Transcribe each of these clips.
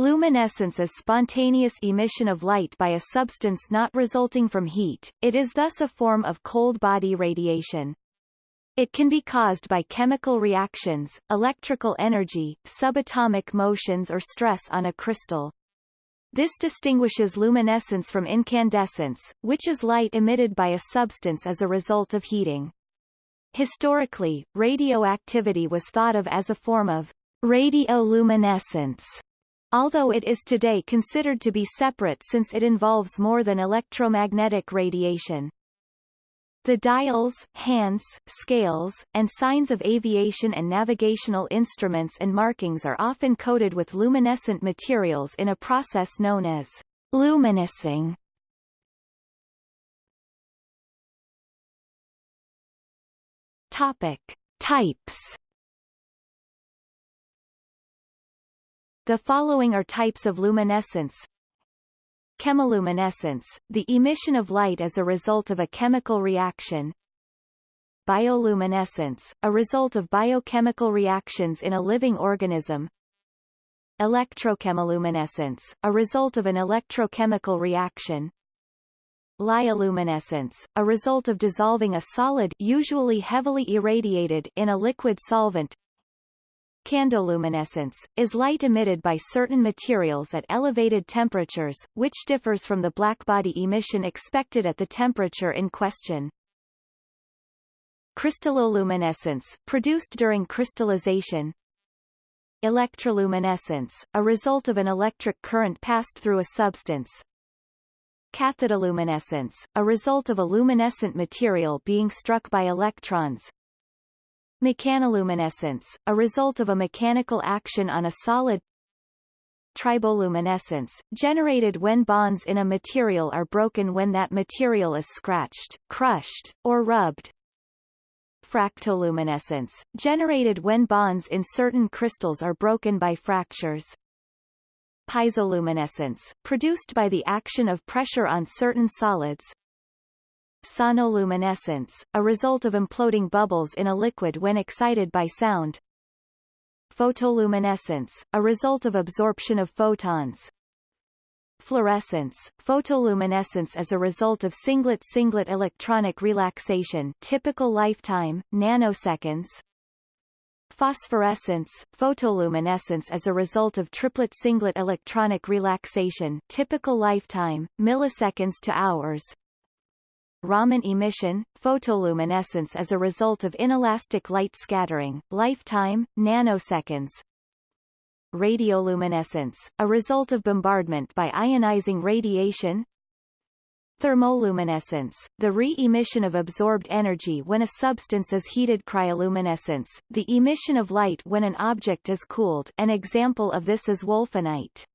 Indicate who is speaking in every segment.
Speaker 1: Luminescence is spontaneous emission of light by a substance not resulting from heat, it is thus a form of cold body radiation. It can be caused by chemical reactions, electrical energy, subatomic motions or stress on a crystal. This distinguishes luminescence from incandescence, which is light emitted by a substance as a result of heating. Historically, radioactivity was thought of as a form of radioluminescence, although it is today considered to be separate since it involves more than electromagnetic radiation. The dials, hands, scales, and signs of aviation and navigational instruments and markings are often coated with luminescent materials in a process known as luminising. Topic. Types The following are types of luminescence. Chemiluminescence, the emission of light as a result of a chemical reaction. Bioluminescence, a result of biochemical reactions in a living organism. Electrochemiluminescence, a result of an electrochemical reaction. Lyoluminescence, a result of dissolving a solid usually heavily irradiated in a liquid solvent. Candoluminescence, is light emitted by certain materials at elevated temperatures, which differs from the blackbody emission expected at the temperature in question. Crystalloluminescence, produced during crystallization. Electroluminescence, a result of an electric current passed through a substance, Cathodoluminescence, a result of a luminescent material being struck by electrons. Mechanoluminescence, a result of a mechanical action on a solid. Triboluminescence, generated when bonds in a material are broken when that material is scratched, crushed, or rubbed. Fractoluminescence, generated when bonds in certain crystals are broken by fractures piezoluminescence, produced by the action of pressure on certain solids. Sonoluminescence, a result of imploding bubbles in a liquid when excited by sound. Photoluminescence, a result of absorption of photons. Fluorescence, photoluminescence as a result of singlet-singlet electronic relaxation typical lifetime, nanoseconds. Phosphorescence, photoluminescence as a result of triplet-singlet electronic relaxation typical lifetime, milliseconds to hours. Raman emission, photoluminescence as a result of inelastic light scattering, lifetime, nanoseconds. Radioluminescence, a result of bombardment by ionizing radiation, Thermoluminescence, the re-emission of absorbed energy when a substance is heated cryoluminescence, the emission of light when an object is cooled an example of this is wolfenite.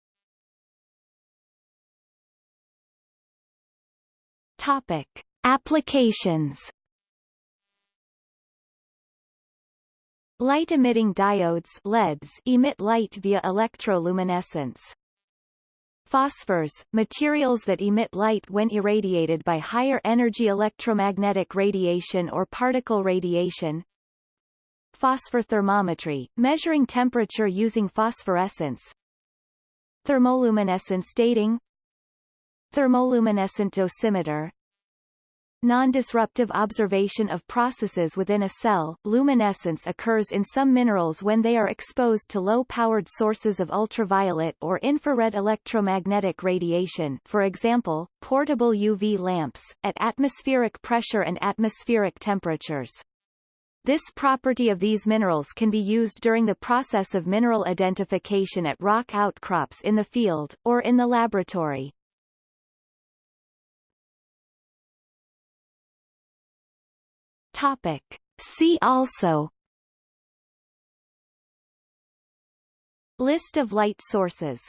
Speaker 1: Topic. Applications Light-emitting diodes LEDs emit light via electroluminescence. Phosphors, materials that emit light when irradiated by higher energy electromagnetic radiation or particle radiation. Phosphor thermometry, measuring temperature using phosphorescence. Thermoluminescence dating Thermoluminescent dosimeter Non-disruptive observation of processes within a cell. Luminescence occurs in some minerals when they are exposed to low-powered sources of ultraviolet or infrared electromagnetic radiation for example, portable UV lamps, at atmospheric pressure and atmospheric temperatures. This property of these minerals can be used during the process of mineral identification at rock outcrops in the field, or in the laboratory. Topic. See also List of light sources